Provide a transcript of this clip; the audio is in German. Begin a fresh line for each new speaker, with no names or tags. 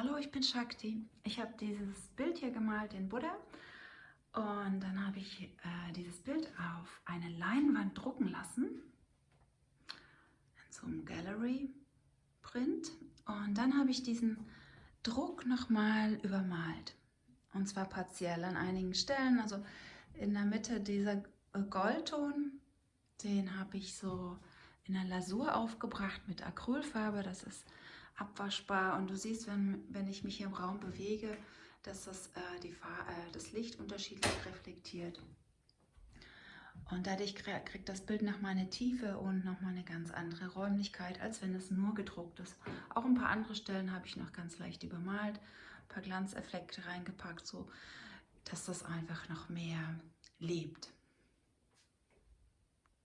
Hallo, ich bin Shakti. Ich habe dieses Bild hier gemalt, den Buddha. Und dann habe ich äh, dieses Bild auf eine Leinwand drucken lassen. In so einem Gallery-Print. Und dann habe ich diesen Druck nochmal übermalt. Und zwar partiell an einigen Stellen. Also in der Mitte dieser Goldton, den habe ich so in der Lasur aufgebracht mit Acrylfarbe. Das ist abwaschbar und du siehst, wenn, wenn ich mich hier im Raum bewege, dass das, äh, die äh, das Licht unterschiedlich reflektiert. Und dadurch kriegt das Bild nochmal eine Tiefe und nochmal eine ganz andere Räumlichkeit, als wenn es nur gedruckt ist. Auch ein paar andere Stellen habe ich noch ganz leicht übermalt, ein paar Glanzeffekte reingepackt, so dass das einfach noch mehr lebt.